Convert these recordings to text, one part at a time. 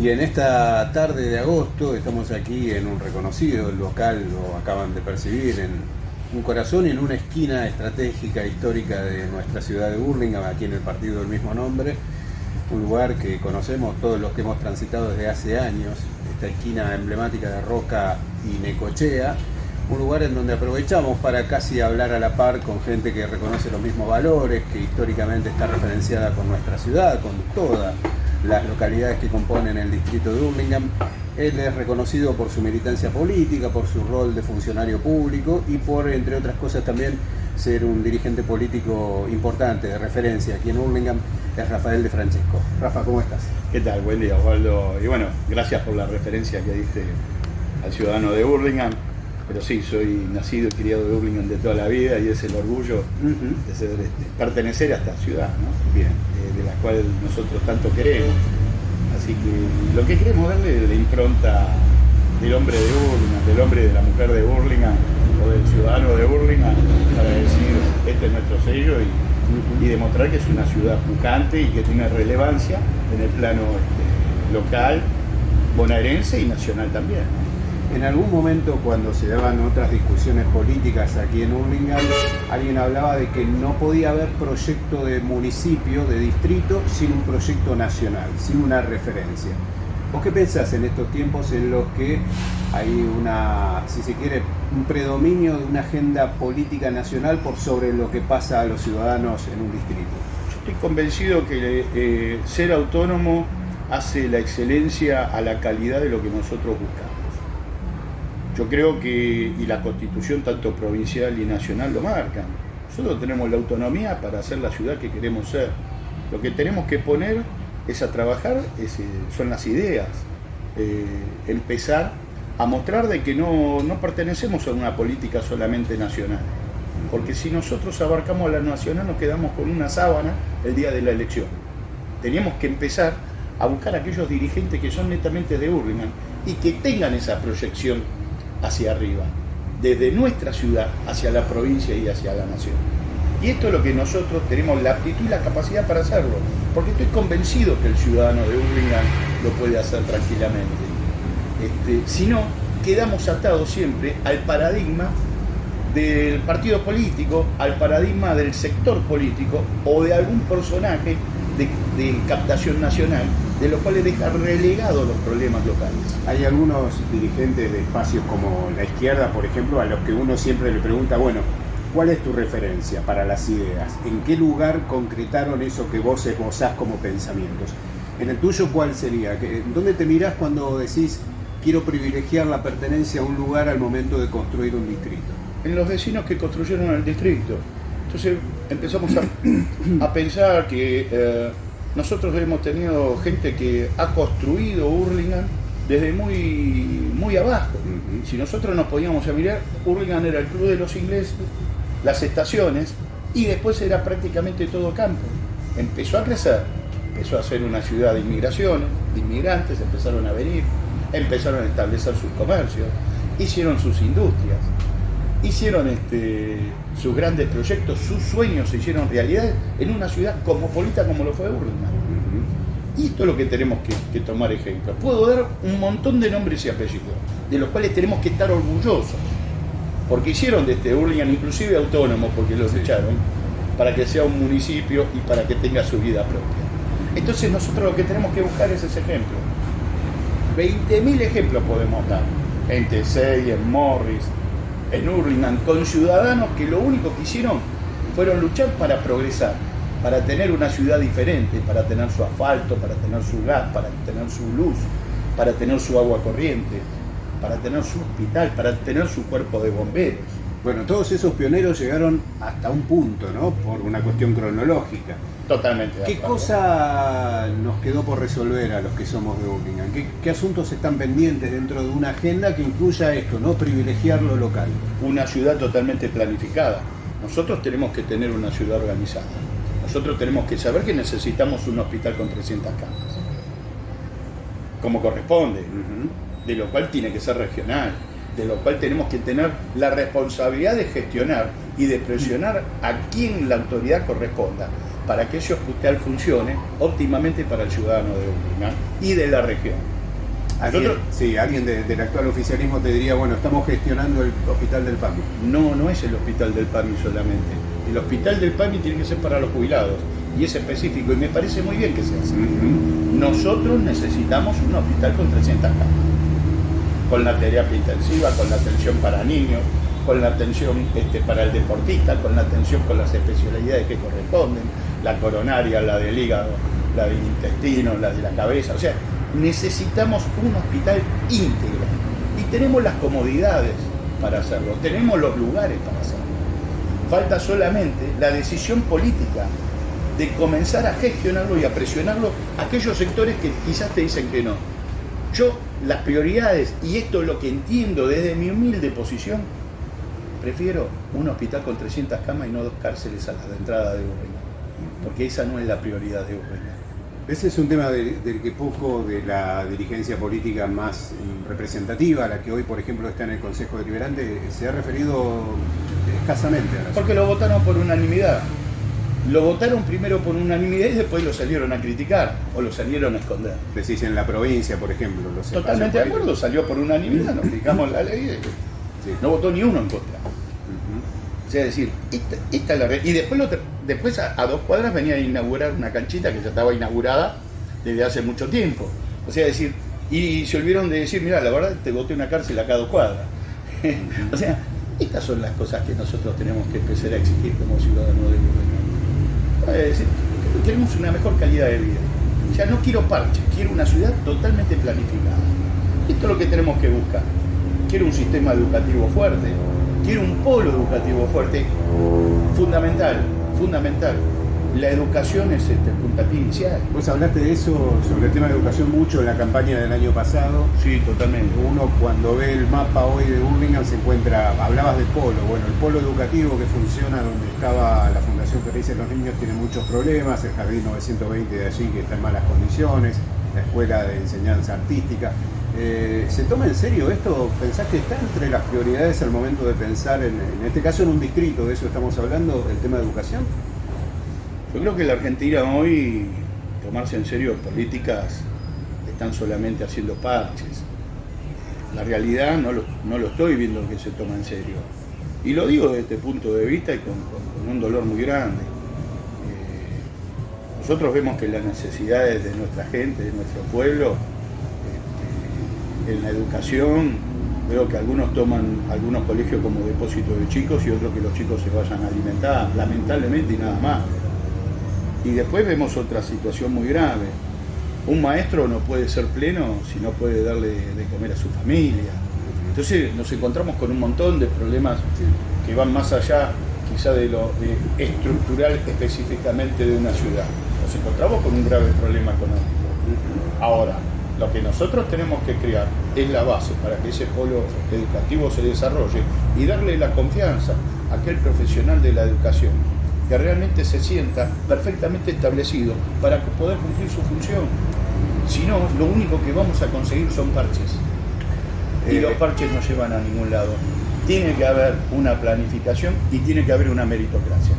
Y en esta tarde de agosto estamos aquí en un reconocido local, lo acaban de percibir, en un corazón y en una esquina estratégica histórica de nuestra ciudad de Burlingame, aquí en el partido del mismo nombre, un lugar que conocemos todos los que hemos transitado desde hace años, esta esquina emblemática de Roca y Necochea, un lugar en donde aprovechamos para casi hablar a la par con gente que reconoce los mismos valores, que históricamente está referenciada con nuestra ciudad, con toda las localidades que componen el distrito de Birmingham. Él es reconocido por su militancia política, por su rol de funcionario público y por, entre otras cosas, también ser un dirigente político importante, de referencia aquí en Birmingham, es Rafael de Francesco. Rafa, ¿cómo estás? ¿Qué tal? Buen día, Osvaldo. Y bueno, gracias por la referencia que diste al ciudadano de Burlingame. Pero sí, soy nacido y criado de Burlingame de toda la vida y es el orgullo de, ser, este, pertenecer a esta ciudad, ¿no? Bien la cual nosotros tanto queremos. Así que lo que queremos darle es la impronta del hombre de Burlingame, del hombre de la mujer de Burlingame o del ciudadano de Burlingame para decir este es nuestro sello y, demostrar que es una ciudad pujante y que tiene relevancia en el plano este, local, bonaerense y nacional también. En algún momento cuando se daban otras discusiones políticas aquí en Urlingan, alguien hablaba de que no podía haber proyecto de municipio, de distrito, sin un proyecto nacional, sin una referencia. ¿Vos qué pensás en estos tiempos en los que hay una, si se quiere, un predominio de una agenda política nacional por sobre lo que pasa a los ciudadanos en un distrito? Yo estoy convencido que eh, ser autónomo hace la excelencia a la calidad de lo que nosotros buscamos. Yo creo que, y la constitución tanto provincial y nacional lo marcan, nosotros tenemos la autonomía para ser la ciudad que queremos ser. Lo que tenemos que poner es a trabajar, eh, son las ideas, eh, empezar a mostrar de que no, no pertenecemos a una política solamente nacional. Porque si nosotros abarcamos a la nacional nos quedamos con una sábana el día de la elección. Teníamos que empezar a buscar a aquellos dirigentes que son netamente de Urlingan y que tengan esa proyección hacia arriba, desde nuestra ciudad hacia la provincia y hacia la nación. Y esto es lo que nosotros tenemos la aptitud y la capacidad para hacerlo, porque estoy convencido que el ciudadano de Urlingan lo puede hacer tranquilamente. Este, si no, quedamos atados siempre al paradigma del partido político, al paradigma del sector político o de algún personaje de captación nacional de los cuales deja relegados los problemas locales. Hay algunos dirigentes de espacios como la izquierda, por ejemplo, a los que uno siempre le pregunta, bueno, ¿cuál es tu referencia para las ideas? ¿En qué lugar concretaron eso que vos esbozás como pensamientos? En el tuyo, ¿cuál sería? ¿Dónde te mirás cuando decís, quiero privilegiar la pertenencia a un lugar al momento de construir un distrito? En los vecinos que construyeron el distrito. Entonces empezamos a, pensar que... Eh, nosotros hemos tenido gente que ha construido Hurlingham desde muy, muy abajo. Si nosotros nos podíamos a mirar, Hurlingham era el club de los ingleses, las estaciones, y después era prácticamente todo campo. Empezó a crecer, empezó a ser una ciudad de inmigraciones, de inmigrantes empezaron a venir, empezaron a establecer sus comercios, hicieron sus industrias hicieron este, sus grandes proyectos, sus sueños se hicieron realidad en una ciudad cosmopolita como lo fue Burlingame. Y esto es lo que tenemos que, tomar ejemplo. Puedo dar un montón de nombres y apellidos, de los cuales tenemos que estar orgullosos, porque hicieron de este Burlingame inclusive autónomo, porque los echaron, para que sea un municipio y para que tenga su vida propia. Entonces nosotros lo que tenemos que buscar es ese ejemplo. 20.000 ejemplos podemos dar, en Tesey, en Morris, en Hurlingham con ciudadanos que lo único que hicieron fueron luchar para progresar, para tener una ciudad diferente, para tener su asfalto, para tener su gas, para tener su luz, para tener su agua corriente, para tener su hospital, para tener su cuerpo de bomberos. Bueno, todos esos pioneros llegaron hasta un punto, ¿no? Por una cuestión cronológica. Totalmente. ¿Qué cosa nos quedó por resolver a los que somos de Buckingham? ¿Qué, asuntos están pendientes dentro de una agenda que incluya esto, no privilegiar lo local? Una ciudad totalmente planificada. Nosotros tenemos que tener una ciudad organizada. Nosotros tenemos que saber que necesitamos un hospital con 300 camas. Como corresponde. De lo cual tiene que ser regional de lo cual tenemos que tener la responsabilidad de gestionar y de presionar a quien la autoridad corresponda para que ese hospital funcione óptimamente para el ciudadano de Urlingan y de la región. Alguien, sí, alguien del actual oficialismo te diría, bueno, estamos gestionando el hospital del PAMI. No, no es el hospital del PAMI solamente. El hospital del PAMI tiene que ser para los jubilados y es específico y me parece muy bien que sea así. Nosotros necesitamos un hospital con 300 camas, con la terapia intensiva, con la atención para niños, con la atención este, para el deportista, con la atención con las especialidades que corresponden, la coronaria, la del hígado, la del intestino, la de la cabeza. O sea, necesitamos un hospital íntegro y tenemos las comodidades para hacerlo, tenemos los lugares para hacerlo. Falta solamente la decisión política de comenzar a gestionarlo y a presionarlo a aquellos sectores que quizás te dicen que no. Yo, las prioridades, y esto es lo que entiendo desde mi humilde posición, prefiero un hospital con 300 camas y no dos cárceles a la entrada de Urreña, porque esa no es la prioridad de Urreña. Ese es un tema del que poco de la dirigencia política más representativa, la que hoy, por ejemplo, está en el Consejo Deliberante, se ha referido escasamente a la Porque lo votaron por unanimidad. Lo votaron primero por unanimidad y después lo salieron a criticar o lo salieron a esconder. Decís en la provincia, por ejemplo. Totalmente de acuerdo, salió por unanimidad, nos fijamos la ley. No votó ni uno en contra. O sea, decir, esta, es la Y después, después a, dos cuadras venía a inaugurar una canchita que ya estaba inaugurada desde hace mucho tiempo. O sea, decir, y se olvidaron de decir, mira, la verdad te voté una cárcel a cada dos cuadras. o sea, estas son las cosas que nosotros tenemos que empezar a exigir como ciudadanos de Uruguay. Es decir, queremos una mejor calidad de vida. O sea, no quiero parches, quiero una ciudad totalmente planificada. Esto es lo que tenemos que buscar. Quiero un sistema educativo fuerte, quiero un polo educativo fuerte, fundamental, fundamental. La educación es este, el puntapié inicial. Vos hablaste de eso, sobre el tema de educación, mucho en la campaña del año pasado. Sí, totalmente. Uno cuando ve el mapa hoy de Birmingham se encuentra, hablabas de polo, bueno, el polo educativo que funciona donde estaba la Fundación Felices de los Niños tiene muchos problemas, el Jardín 920 de allí que está en malas condiciones, la Escuela de Enseñanza Artística. Eh, ¿Se toma en serio esto? ¿Pensás que está entre las prioridades al momento de pensar, en, en este caso en un distrito, de eso estamos hablando, el tema de educación? Yo creo que la Argentina hoy, tomarse en serio políticas, están solamente haciendo parches. La realidad no lo, no lo estoy viendo que se toma en serio. Y lo digo desde este punto de vista y con, un dolor muy grande. Eh, nosotros vemos que las necesidades de nuestra gente, de nuestro pueblo, en la educación veo que algunos toman algunos colegios como depósito de chicos y otros que los chicos se vayan a alimentar, lamentablemente y nada más. Y después vemos otra situación muy grave. Un maestro no puede ser pleno si no puede darle de comer a su familia. Entonces nos encontramos con un montón de problemas que van más allá quizá de lo estructural específicamente de una ciudad. Nos encontramos con un grave problema económico. Ahora, lo que nosotros tenemos que crear es la base para que ese polo educativo se desarrolle y darle la confianza a aquel profesional de la educación que realmente se sienta perfectamente establecido para poder cumplir su función. Si no, lo único que vamos a conseguir son parches. Y los eh, parches no llevan a ningún lado. Tiene que haber una planificación y tiene que haber una meritocracia.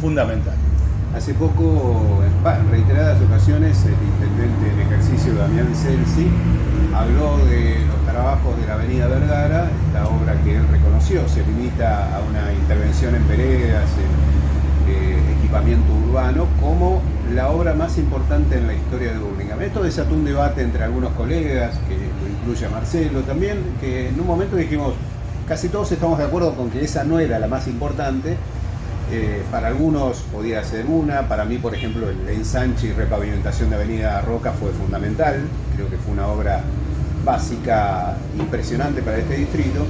Fundamental. Hace poco, en reiteradas ocasiones, el intendente en ejercicio Damián Celsi habló de los trabajos de la Avenida Vergara, esta obra que él reconoció, se limita a una intervención en veredas, en eh, equipamiento urbano, como la obra más importante en la historia de Burlingame. Esto desató un debate entre algunos colegas, que lo incluye a Marcelo también, que en un momento dijimos, casi todos estamos de acuerdo con que esa no era la más importante, eh, para algunos podía ser una, para mí, por ejemplo, el ensanche y repavimentación de Avenida Roca fue fundamental, creo que fue una obra básica impresionante para este distrito.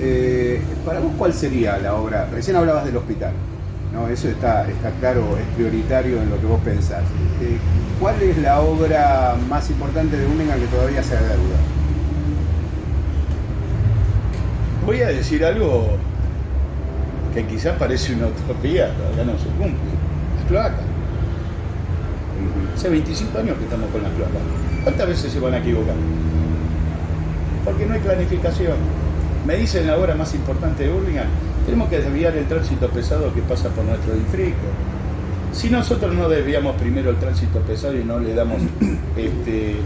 Eh, para vos, ¿cuál sería la obra? Recién hablabas del hospital, ¿no? eso está, está claro, es prioritario en lo que vos pensás. Eh, ¿Cuál es la obra más importante de Única que todavía se haga duda? Voy a decir algo que quizás parece una utopía, todavía no se cumple. Las cloacas. Hace 25 años que estamos con las cloacas. ¿Cuántas veces se van a equivocar? Porque no hay planificación. Me dicen la hora más importante de Burlingame, tenemos que desviar el tránsito pesado que pasa por nuestro distrito. Si nosotros no desviamos primero el tránsito pesado y no le damos este, eh,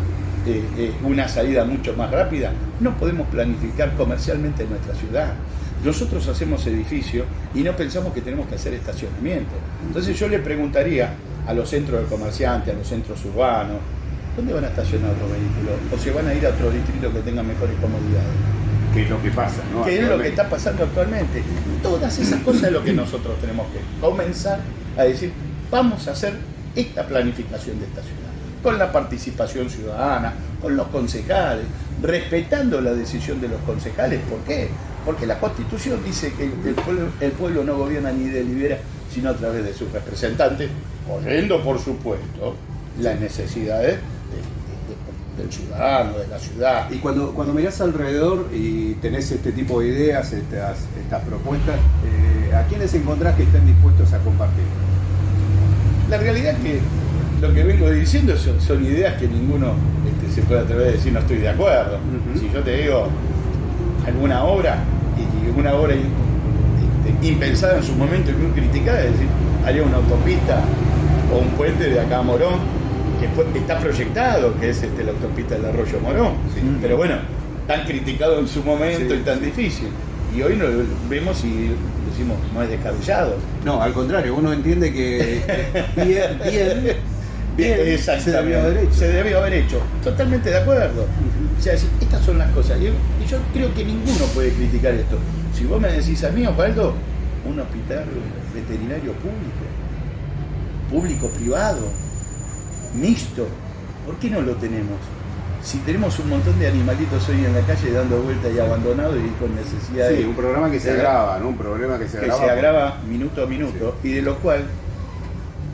eh, una salida mucho más rápida, no podemos planificar comercialmente nuestra ciudad. Nosotros hacemos edificios y no pensamos que tenemos que hacer estacionamiento. Entonces yo le preguntaría a los centros de comerciantes, a los centros urbanos, ¿dónde van a estacionar los vehículos? ¿O se van a ir a otro distrito que tenga mejores comodidades? ¿Qué es lo que pasa? ¿no? ¿Qué es lo que está pasando actualmente? Todas esas cosas es lo que nosotros tenemos que comenzar a decir, vamos a hacer esta planificación de esta ciudad, con la participación ciudadana, con los concejales, respetando la decisión de los concejales. ¿Por qué? Porque la Constitución dice que el pueblo, el pueblo no gobierna ni delibera, sino a través de sus representantes, oyendo, por supuesto, las necesidades del ciudadano, de la ciudad. Y cuando, cuando mirás alrededor y tenés este tipo de ideas, estas, estas propuestas, eh, ¿a quiénes encontrás que estén dispuestos a compartir? La realidad es que lo que vengo diciendo son, ideas que ninguno este, se puede atrever a decir no estoy de acuerdo. Si yo te digo alguna obra, y, una obra este, impensada en su momento y muy criticada, es decir, haría una autopista o un puente de acá a Morón, que está proyectado, que es este, la autopista del Arroyo Morón. Pero bueno, tan criticado en su momento y tan difícil. Y hoy lo vemos y decimos, no es descabellado. No, al contrario, uno entiende que bien, bien, bien se debió haber hecho. Se debió haber hecho. Totalmente de acuerdo. O sea, estas son las cosas. Y yo creo que ninguno puede criticar esto. Si vos me decís a mí, Osvaldo, un hospital veterinario público, público-privado, mixto, ¿por qué no lo tenemos? Si tenemos un montón de animalitos hoy en la calle dando vueltas y abandonados y con necesidad sí, un programa que se agrava, ¿no? Un problema que se agrava. Que se agrava minuto a minuto y de lo cual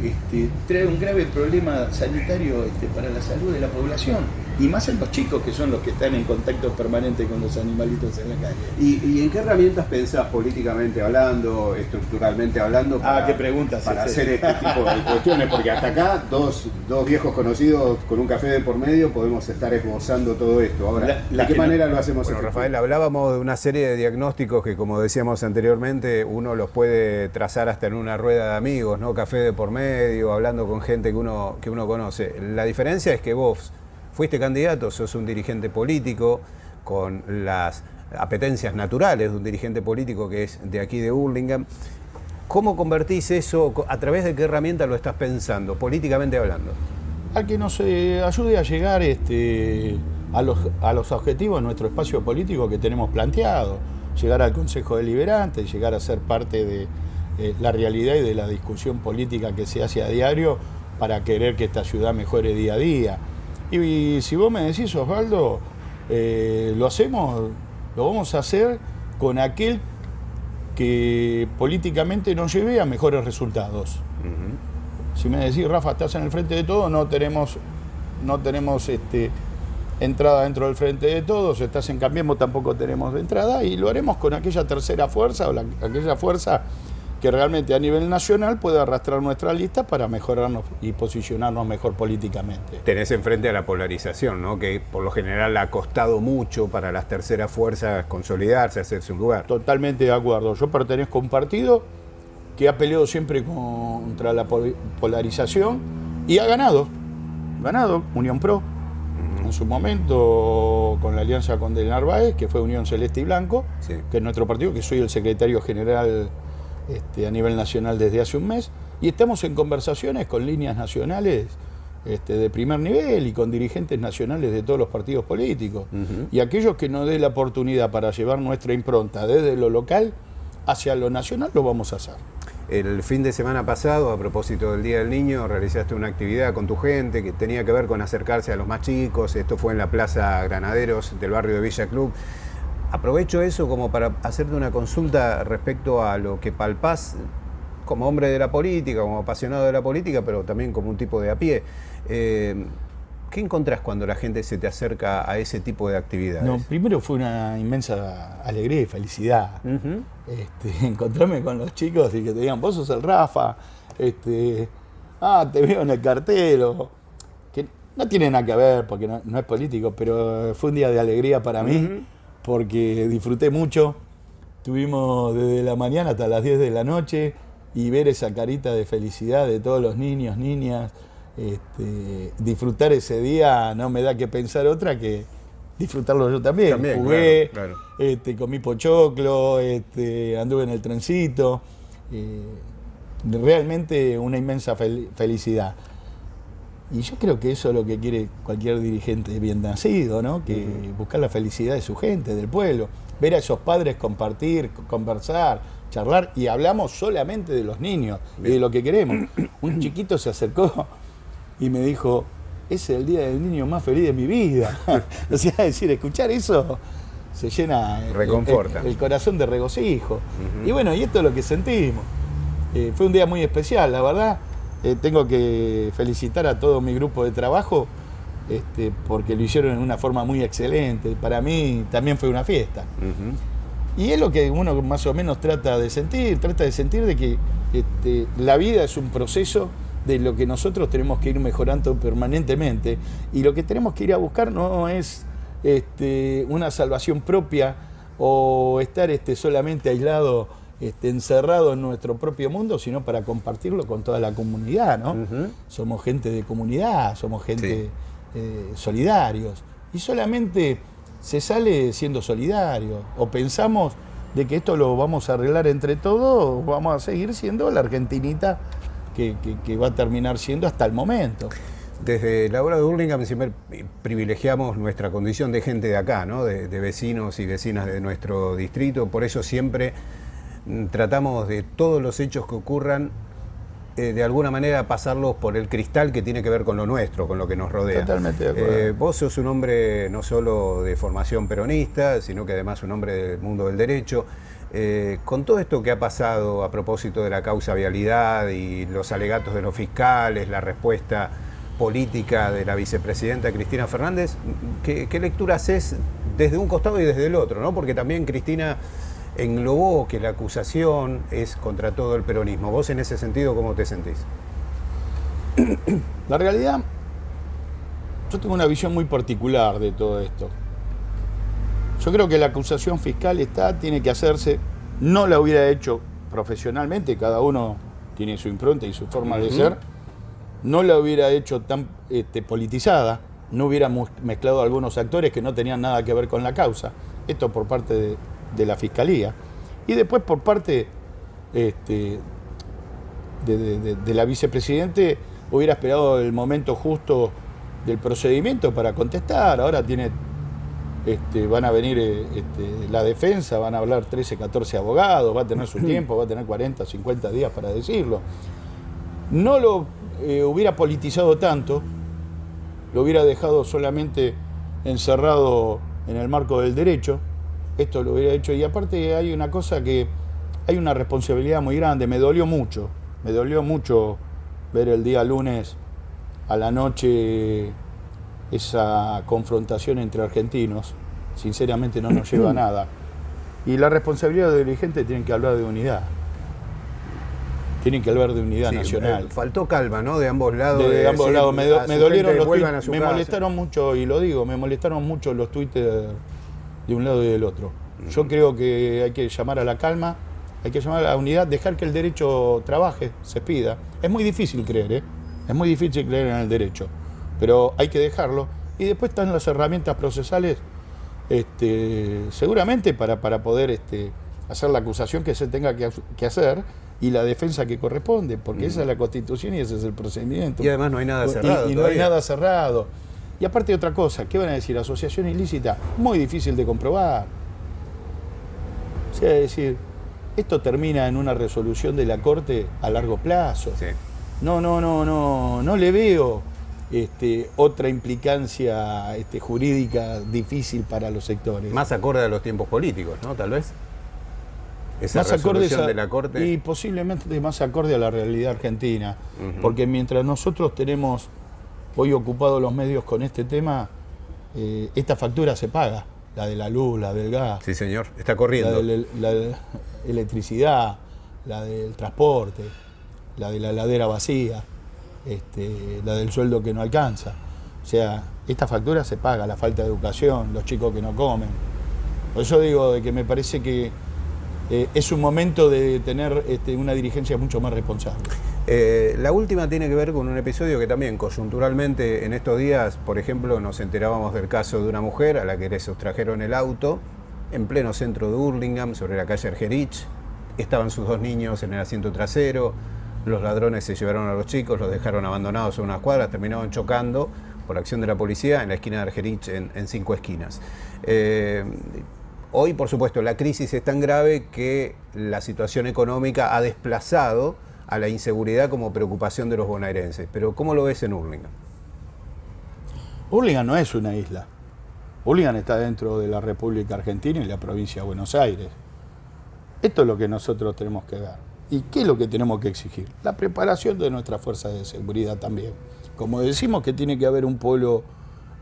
este, trae un grave problema sanitario este, para la salud de la población y más en los chicos que son los que están en contacto permanente con los animalitos en la calle. ¿Y, en qué herramientas pensás políticamente hablando, estructuralmente hablando? Ah, para, ah, qué preguntas. Para hacer este tipo de cuestiones, porque hasta acá dos, dos, viejos conocidos con un café de por medio podemos estar esbozando todo esto. Ahora, ¿de qué manera lo hacemos? Bueno, Rafael, hablábamos de una serie de diagnósticos que, como decíamos anteriormente, uno los puede trazar hasta en una rueda de amigos, ¿no? Café de por medio, hablando con gente que uno, que uno conoce. La diferencia es que vos fuiste candidato, sos un dirigente político con las apetencias naturales de un dirigente político que es de aquí de Hurlingham. ¿Cómo convertís eso? ¿A través de qué herramienta lo estás pensando, políticamente hablando? A que nos eh, ayude a llegar este, a, los, objetivos de nuestro espacio político que tenemos planteado. Llegar al Consejo Deliberante, llegar a ser parte de eh, la realidad y de la discusión política que se hace a diario para querer que esta ciudad mejore día a día. Y, si vos me decís, Osvaldo, eh, lo hacemos, lo vamos a hacer con aquel que políticamente nos lleve a mejores resultados. Si me decís, Rafa, estás en el frente de todo, no tenemos, no tenemos este, entrada dentro del frente de todos, estás en Cambiemos, tampoco tenemos entrada, y lo haremos con aquella tercera fuerza o aquella fuerza que realmente a nivel nacional puede arrastrar nuestra lista para mejorarnos y posicionarnos mejor políticamente. Tenés enfrente a la polarización, ¿no? que por lo general ha costado mucho para las terceras fuerzas consolidarse, hacerse un lugar. Totalmente de acuerdo. Yo pertenezco a un partido que ha peleado siempre contra la polarización y ha ganado. Ganado, Unión Pro. En su momento, con la alianza con Del Narváez, que fue Unión Celeste y Blanco, que es nuestro partido, que soy el secretario general este, a nivel nacional desde hace un mes y estamos en conversaciones con líneas nacionales este, de primer nivel y con dirigentes nacionales de todos los partidos políticos. Y aquellos que nos dé la oportunidad para llevar nuestra impronta desde lo local hacia lo nacional, lo vamos a hacer. El fin de semana pasado, a propósito del Día del Niño, realizaste una actividad con tu gente que tenía que ver con acercarse a los más chicos. Esto fue en la Plaza Granaderos del barrio de Villa Club. Aprovecho eso como para hacerte una consulta respecto a lo que palpás como hombre de la política, como apasionado de la política, pero también como un tipo de a pie. Eh, ¿Qué encontrás cuando la gente se te acerca a ese tipo de actividades? No, primero fue una inmensa alegría y felicidad. Este, encontrarme con los chicos y que te digan, vos sos el Rafa, este, ah, te veo en el cartel, que no tiene nada que ver porque no, es político, pero fue un día de alegría para mí porque disfruté mucho. Tuvimos desde la mañana hasta las 10 de la noche y ver esa carita de felicidad de todos los niños, niñas, este, disfrutar ese día no me da que pensar otra que disfrutarlo yo también. También, Jugué, claro, Este, comí pochoclo, este, anduve en el trencito. eh, realmente una inmensa fel- felicidad. Y yo creo que eso es lo que quiere cualquier dirigente bien nacido, ¿no? Que buscar la felicidad de su gente, del pueblo. Ver a esos padres compartir, conversar, charlar. Y hablamos solamente de los niños y de lo que queremos. Un chiquito se acercó y me dijo, ese es el día del niño más feliz de mi vida. o sea, es decir, escuchar eso se llena Reconforta. el, el corazón de regocijo. Y bueno, y esto es lo que sentimos. Eh, fue un día muy especial, la verdad. Eh, tengo que felicitar a todo mi grupo de trabajo este, porque lo hicieron en una forma muy excelente. Para mí también fue una fiesta. Y es lo que uno más o menos trata de sentir, trata de sentir de que este, la vida es un proceso de lo que nosotros tenemos que ir mejorando permanentemente y lo que tenemos que ir a buscar no es este, una salvación propia o estar este, solamente aislado, este, encerrado en nuestro propio mundo, sino para compartirlo con toda la comunidad, ¿no? Somos gente de comunidad, somos gente eh, solidarios. Y solamente se sale siendo solidario. O pensamos de que esto lo vamos a arreglar entre todos, o vamos a seguir siendo la argentinita que, que- que va a terminar siendo hasta el momento. Desde la obra de Burlingame siempre privilegiamos nuestra condición de gente de acá, ¿no? de, de vecinos y vecinas de nuestro distrito. Por eso siempre tratamos de todos los hechos que ocurran, eh, de alguna manera pasarlos por el cristal que tiene que ver con lo nuestro, con lo que nos rodea. Totalmente de acuerdo. Eh, vos sos un hombre no solo de formación peronista, sino que además un hombre del mundo del derecho. Eh, con todo esto que ha pasado a propósito de la causa vialidad y los alegatos de los fiscales, la respuesta política de la vicepresidenta Cristina Fernández, ¿qué, qué lectura haces desde un costado y desde el otro? ¿no? Porque también Cristina englobó que la acusación es contra todo el peronismo. ¿Vos en ese sentido cómo te sentís? La realidad, yo tengo una visión muy particular de todo esto. Yo creo que la acusación fiscal está, tiene que hacerse, no la hubiera hecho profesionalmente, cada uno tiene su impronta y su forma de ser, no la hubiera hecho tan este, politizada, no hubiera mezclado algunos actores que no tenían nada que ver con la causa, esto por parte de, de la Fiscalía, y después por parte este, de, de- de- de la vicepresidente hubiera esperado el momento justo del procedimiento para contestar. Ahora tiene, este, van a venir este, la defensa, van a hablar 13, 14 abogados, va a tener su tiempo, va a tener 40, 50 días para decirlo. No lo eh, hubiera politizado tanto, lo hubiera dejado solamente encerrado en el marco del derecho, esto lo hubiera hecho. Y aparte hay una cosa que hay una responsabilidad muy grande, me dolió mucho, me dolió mucho ver el día lunes a la noche esa confrontación entre argentinos, sinceramente no nos lleva a nada. Y la responsabilidad de dirigentes tienen que hablar de unidad. Tienen que hablar de unidad Sí, nacional. eh, faltó calma, ¿no? De ambos lados. de, ambos decir lados. Me, do- dolieron los me casa. molestaron mucho, y lo digo, me molestaron mucho los Twitter de un lado y del otro. Yo creo que hay que llamar a la calma, hay que llamar a la unidad, dejar que el derecho trabaje, se pida. Es muy difícil creer, ¿eh? Es muy difícil creer en el derecho, pero hay que dejarlo. Y después están las herramientas procesales, este, seguramente para, para poder este, hacer la acusación que se tenga que, que hacer y la defensa que corresponde, porque esa es la constitución y ese es el procedimiento. Y además no hay nada cerrado Y, no hay nada cerrado. Y aparte otra cosa, ¿qué van a decir? Asociación ilícita, muy difícil de comprobar. O sea, es decir, esto termina en una resolución de la Corte a largo plazo. Sí. No, no, no, no, no le veo este, otra implicancia este, jurídica difícil para los sectores. Más acorde a los tiempos políticos, ¿no? Tal vez. Esa más acorde resolución a- de la Corte. y posiblemente más acorde a la realidad argentina porque mientras nosotros tenemos hoy ocupados los medios con este tema eh, esta factura se paga la de la luz la del gas Sí, señor. Está la corriendo. de la de electricidad la del transporte la de la ladera vacía este, la del sueldo que no alcanza o sea esta factura se paga la falta de educación los chicos que no comen por eso digo de que me parece que eh, es un momento de tener este, una dirigencia mucho más responsable. Eh, la última tiene que ver con un episodio que también coyunturalmente en estos días, por ejemplo, nos enterábamos del caso de una mujer a la que le sustrajeron el auto en pleno centro de Hurlingham, sobre la calle Argerich. Estaban sus dos niños en el asiento trasero, los ladrones se llevaron a los chicos, los dejaron abandonados en unas cuadras, terminaron chocando por acción de la policía en la esquina de Argerich en, cinco esquinas. Eh, hoy, por supuesto, la crisis es tan grave que la situación económica ha desplazado a la inseguridad como preocupación de los bonaerenses. Pero ¿cómo lo ves en Hurlingham? Hurlingham no es una isla. Hurlingham está dentro de la República Argentina y la provincia de Buenos Aires. Esto es lo que nosotros tenemos que ver. ¿Y qué es lo que tenemos que exigir? La preparación de nuestras fuerzas de seguridad también. Como decimos que tiene que haber un polo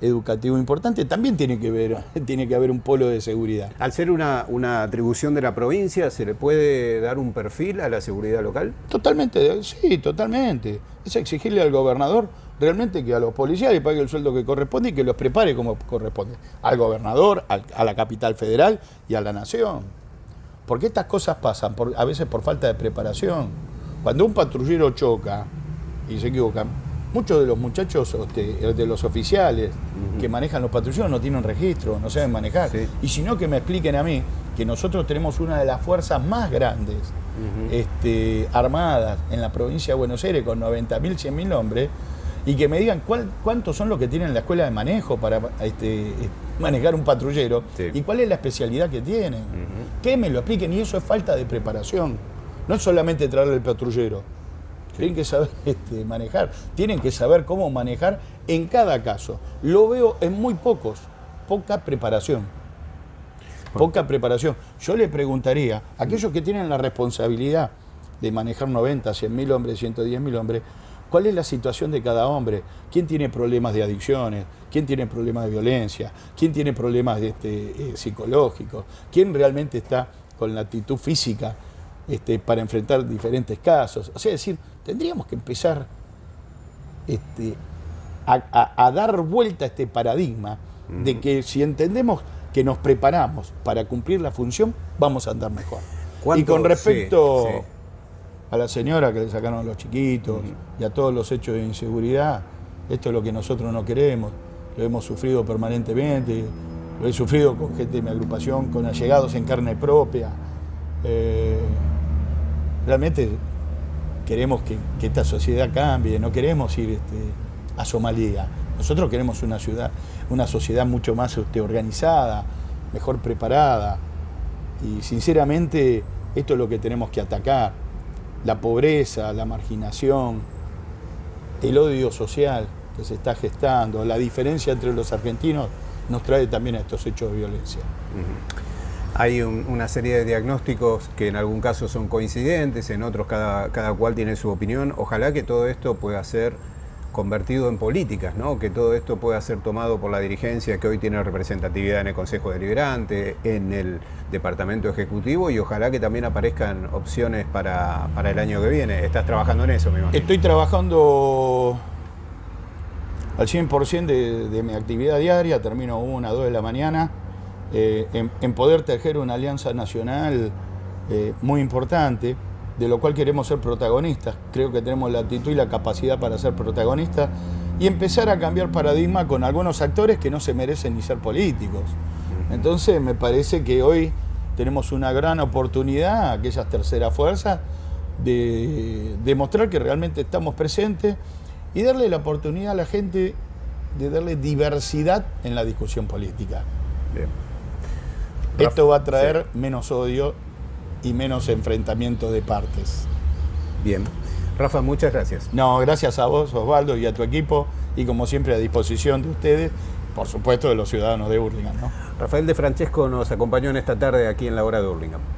educativo importante, también tiene que, ver, tiene que haber un polo de seguridad. Al ser una, una, atribución de la provincia, ¿se le puede dar un perfil a la seguridad local? Totalmente, sí, totalmente. Es exigirle al gobernador realmente que a los policías le pague el sueldo que corresponde y que los prepare como corresponde. Al gobernador, a la capital federal y a la nación. Porque estas cosas pasan a veces por falta de preparación. Cuando un patrullero choca y se equivoca, muchos de los muchachos, este, de los oficiales que manejan los patrulleros no tienen registro, no saben manejar. Y si no, que me expliquen a mí que nosotros tenemos una de las fuerzas más grandes este, armadas en la provincia de Buenos Aires con 90.000, 100.000 hombres y que me digan cuántos son los que tienen la escuela de manejo para este, manejar un patrullero y cuál es la especialidad que tienen. Que me lo expliquen y eso es falta de preparación. No es solamente traerle el patrullero tienen que saber este, manejar, tienen que saber cómo manejar en cada caso. Lo veo en muy pocos, poca preparación. Poca preparación. Yo le preguntaría a aquellos que tienen la responsabilidad de manejar 90, 100 mil hombres, 110 mil hombres, ¿cuál es la situación de cada hombre? ¿Quién tiene problemas de adicciones? ¿Quién tiene problemas de violencia? ¿Quién tiene problemas de, este, eh, psicológicos? ¿Quién realmente está con la actitud física este, para enfrentar diferentes casos? O sea, es decir, Tendríamos que empezar este, a, dar vuelta a este paradigma de que si entendemos que nos preparamos para cumplir la función, vamos a andar mejor. Y con respecto a la señora que le sacaron a los chiquitos y a todos los hechos de inseguridad, esto es lo que nosotros no queremos, lo hemos sufrido permanentemente, lo he sufrido con gente de mi agrupación, con allegados en carne propia. Eh, realmente queremos que, esta sociedad cambie, no queremos ir este, a Somalia. Nosotros queremos una ciudad, una sociedad mucho más este, organizada, mejor preparada. Y sinceramente, esto es lo que tenemos que atacar. La pobreza, la marginación, el odio social que se está gestando, la diferencia entre los argentinos nos trae también a estos hechos de violencia. Hay una serie de diagnósticos que en algún caso son coincidentes, en otros cada, cada cual tiene su opinión. Ojalá que todo esto pueda ser convertido en políticas, ¿no? que todo esto pueda ser tomado por la dirigencia que hoy tiene representatividad en el Consejo Deliberante, en el Departamento Ejecutivo y ojalá que también aparezcan opciones para, el año que viene. ¿Estás trabajando en eso, me imagino? Estoy trabajando al 100% de, de mi actividad diaria, termino una, dos de la mañana eh, en, poder tejer una alianza nacional eh, muy importante, de lo cual queremos ser protagonistas. Creo que tenemos la actitud y la capacidad para ser protagonistas y empezar a cambiar paradigma con algunos actores que no se merecen ni ser políticos. Entonces me parece que hoy tenemos una gran oportunidad, aquellas terceras fuerzas, de demostrar que realmente estamos presentes y darle la oportunidad a la gente de darle diversidad en la discusión política. Esto va a traer menos odio y menos enfrentamiento de partes. Bien. Rafa, muchas gracias. No, gracias a vos, Osvaldo, y a tu equipo, y como siempre a disposición de ustedes, por supuesto de los ciudadanos de Burlingame. Rafael de Francesco nos acompañó en esta tarde aquí en la hora de Burlingame.